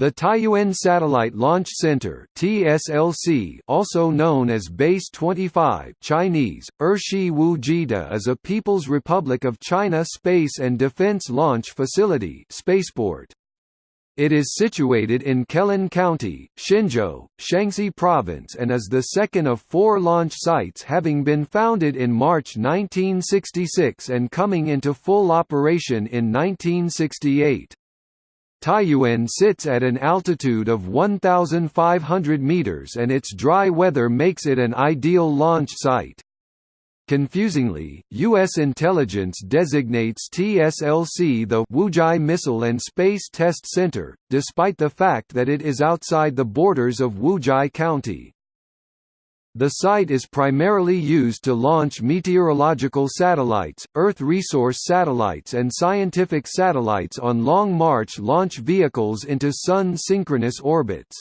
The Taiyuan Satellite Launch Center (TSLC), also known as Base 25 (Chinese: Ershi Wujida) is a People's Republic of China space and defense launch facility (spaceport). It is situated in Kelan County, Xinzhou, Shanxi Province and is the second of four launch sites having been founded in March 1966 and coming into full operation in 1968. Taiyuan sits at an altitude of 1,500 meters and its dry weather makes it an ideal launch site. Confusingly, U.S. intelligence designates TSLC the Wuzhai Missile and Space Test Center, despite the fact that it is outside the borders of Wuzhai County. The site is primarily used to launch meteorological satellites, Earth resource satellites and scientific satellites on Long March launch vehicles into Sun synchronous orbits.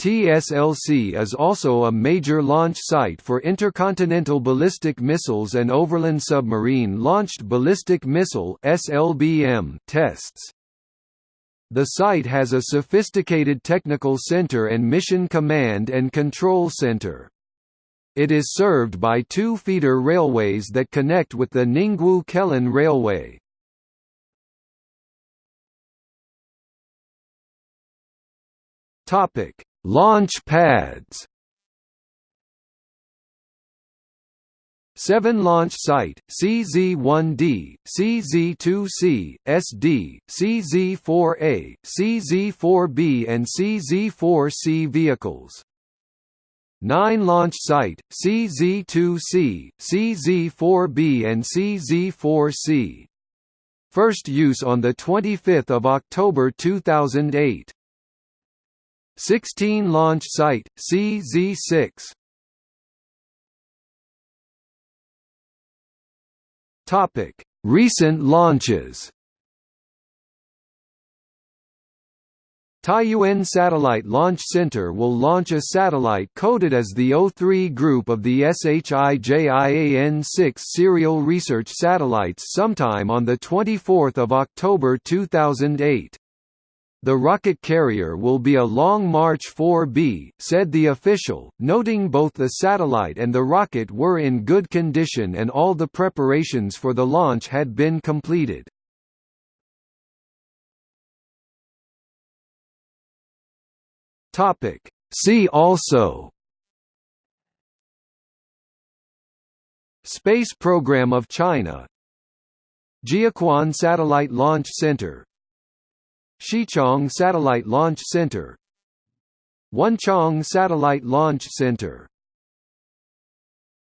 TSLC is also a major launch site for intercontinental ballistic missiles and overland submarine launched ballistic missile (SLBM) tests. The site has a sophisticated technical center and mission command and control center. It is served by two feeder railways that connect with the Ningwu-Kelan Railway. Topic: Launch pads. Seven launch site, CZ-1D, CZ-2C, SD, CZ-4A, CZ-4B and CZ-4C vehicles. 9 launch site, CZ-2C, CZ-4B and CZ-4C. First use on 25 October 2008. 16 launch site, CZ-6. Topic: Recent launches. Taiyuan Satellite Launch Center will launch a satellite coded as the O3 group of the SHIJIAN-6 serial research satellites sometime on 24 October 2008. The rocket carrier will be a Long March 4B, said the official, noting both the satellite and the rocket were in good condition and all the preparations for the launch had been completed. See also Space Program of China Jiuquan Satellite Launch Center Xichang Satellite Launch Center Wenchang Satellite Launch Center